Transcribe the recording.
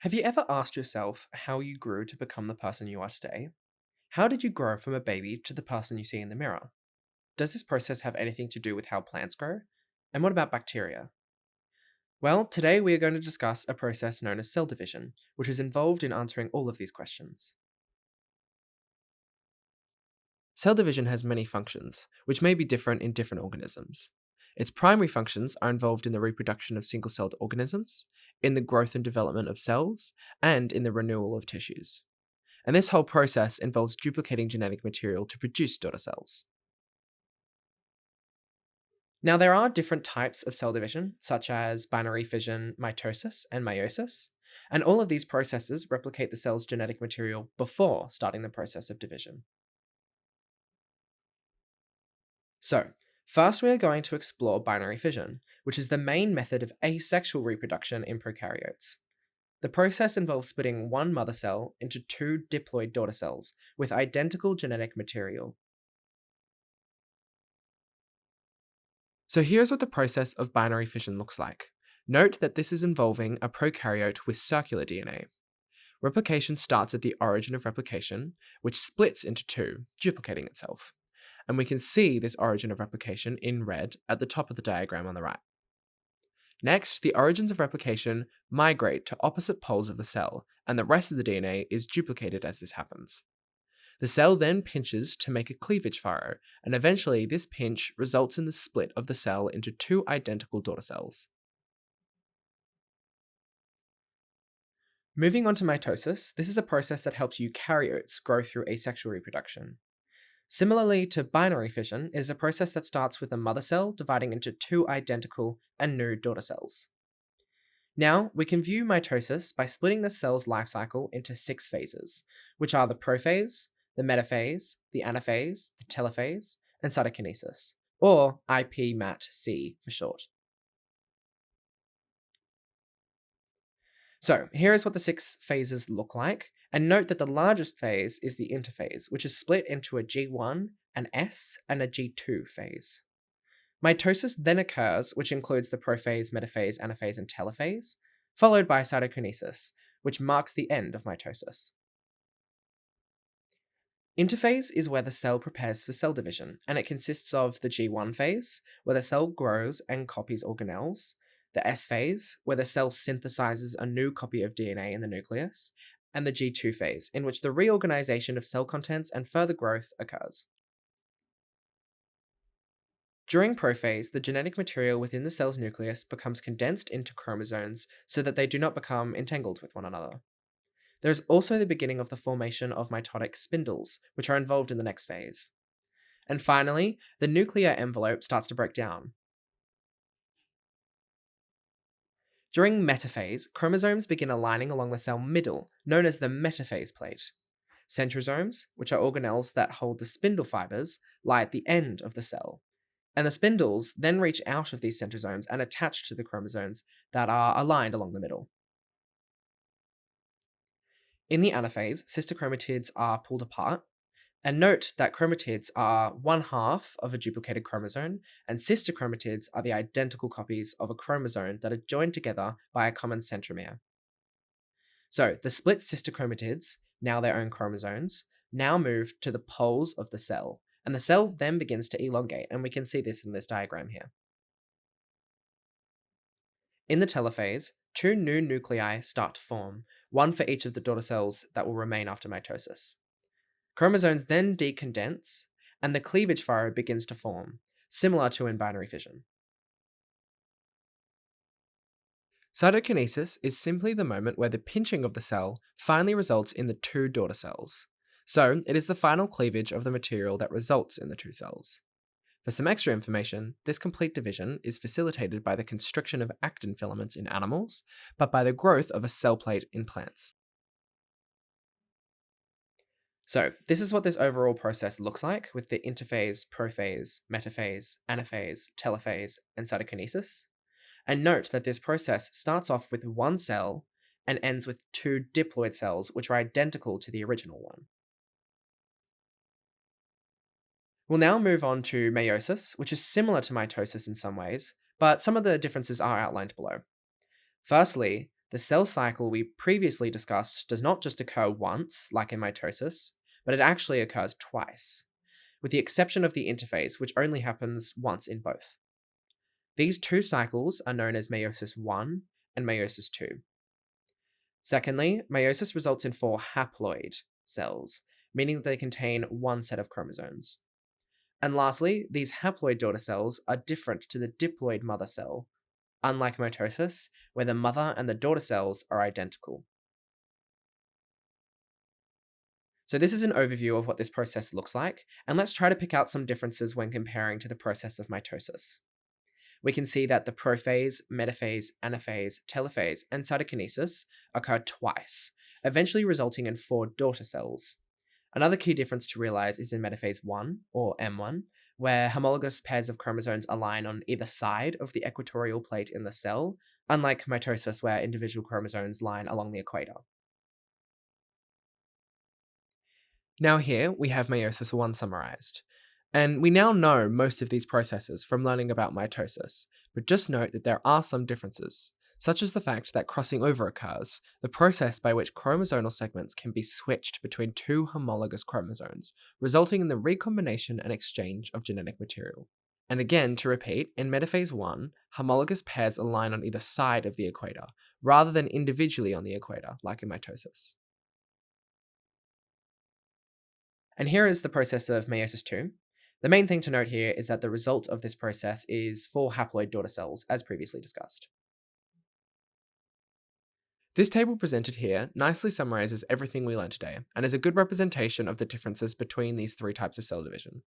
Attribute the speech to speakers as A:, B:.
A: Have you ever asked yourself how you grew to become the person you are today? How did you grow from a baby to the person you see in the mirror? Does this process have anything to do with how plants grow? And what about bacteria? Well, today we are going to discuss a process known as cell division, which is involved in answering all of these questions. Cell division has many functions, which may be different in different organisms. Its primary functions are involved in the reproduction of single-celled organisms, in the growth and development of cells, and in the renewal of tissues. And this whole process involves duplicating genetic material to produce daughter cells. Now, there are different types of cell division, such as binary fission, mitosis, and meiosis, and all of these processes replicate the cell's genetic material before starting the process of division. So, First, we are going to explore binary fission, which is the main method of asexual reproduction in prokaryotes. The process involves splitting one mother cell into two diploid daughter cells with identical genetic material. So here's what the process of binary fission looks like. Note that this is involving a prokaryote with circular DNA. Replication starts at the origin of replication, which splits into two, duplicating itself and we can see this origin of replication in red at the top of the diagram on the right. Next, the origins of replication migrate to opposite poles of the cell, and the rest of the DNA is duplicated as this happens. The cell then pinches to make a cleavage furrow, and eventually this pinch results in the split of the cell into two identical daughter cells. Moving on to mitosis, this is a process that helps eukaryotes grow through asexual reproduction. Similarly to binary fission, is a process that starts with a mother cell dividing into two identical and new daughter cells. Now, we can view mitosis by splitting the cell's life cycle into six phases, which are the prophase, the metaphase, the anaphase, the telophase, and cytokinesis, or IPMAT-C for short. So here is what the six phases look like, and note that the largest phase is the interphase, which is split into a G1, an S, and a G2 phase. Mitosis then occurs, which includes the prophase, metaphase, anaphase, and telophase, followed by cytokinesis, which marks the end of mitosis. Interphase is where the cell prepares for cell division, and it consists of the G1 phase, where the cell grows and copies organelles, the S phase, where the cell synthesizes a new copy of DNA in the nucleus, and the G2 phase, in which the reorganization of cell contents and further growth occurs. During prophase, the genetic material within the cell's nucleus becomes condensed into chromosomes so that they do not become entangled with one another. There is also the beginning of the formation of mitotic spindles, which are involved in the next phase. And finally, the nuclear envelope starts to break down, During metaphase, chromosomes begin aligning along the cell middle, known as the metaphase plate. Centrosomes, which are organelles that hold the spindle fibers, lie at the end of the cell. And the spindles then reach out of these centrosomes and attach to the chromosomes that are aligned along the middle. In the anaphase, sister chromatids are pulled apart, and note that chromatids are one half of a duplicated chromosome, and sister chromatids are the identical copies of a chromosome that are joined together by a common centromere. So the split sister chromatids, now their own chromosomes, now move to the poles of the cell, and the cell then begins to elongate, and we can see this in this diagram here. In the telophase, two new nuclei start to form, one for each of the daughter cells that will remain after mitosis. Chromosomes then decondense, and the cleavage furrow begins to form, similar to in binary fission. Cytokinesis is simply the moment where the pinching of the cell finally results in the two daughter cells. So, it is the final cleavage of the material that results in the two cells. For some extra information, this complete division is facilitated by the constriction of actin filaments in animals, but by the growth of a cell plate in plants. So this is what this overall process looks like with the interphase, prophase, metaphase, anaphase, telophase, and cytokinesis. And note that this process starts off with one cell and ends with two diploid cells, which are identical to the original one. We'll now move on to meiosis, which is similar to mitosis in some ways, but some of the differences are outlined below. Firstly, The cell cycle we previously discussed does not just occur once, like in mitosis, but it actually occurs twice, with the exception of the interphase, which only happens once in both. These two cycles are known as meiosis 1 and meiosis 2. Secondly, meiosis results in four haploid cells, meaning that they contain one set of chromosomes. And lastly, these haploid daughter cells are different to the diploid mother cell, unlike mitosis, where the mother and the daughter cells are identical. So this is an overview of what this process looks like, and let's try to pick out some differences when comparing to the process of mitosis. We can see that the prophase, metaphase, anaphase, telophase, and cytokinesis occur twice, eventually resulting in four daughter cells. Another key difference to realize is in metaphase 1, or M1, where homologous pairs of chromosomes align on either side of the equatorial plate in the cell, unlike mitosis where individual chromosomes line along the equator. Now here, we have meiosis 1 summarized. And we now know most of these processes from learning about mitosis, but just note that there are some differences such as the fact that crossing over occurs, the process by which chromosomal segments can be switched between two homologous chromosomes, resulting in the recombination and exchange of genetic material. And again, to repeat, in metaphase 1, homologous pairs align on either side of the equator, rather than individually on the equator, like in mitosis. And here is the process of meiosis 2. The main thing to note here is that the result of this process is four haploid daughter cells, as previously discussed. This table presented here nicely summarizes everything we learned today and is a good representation of the differences between these three types of cell division.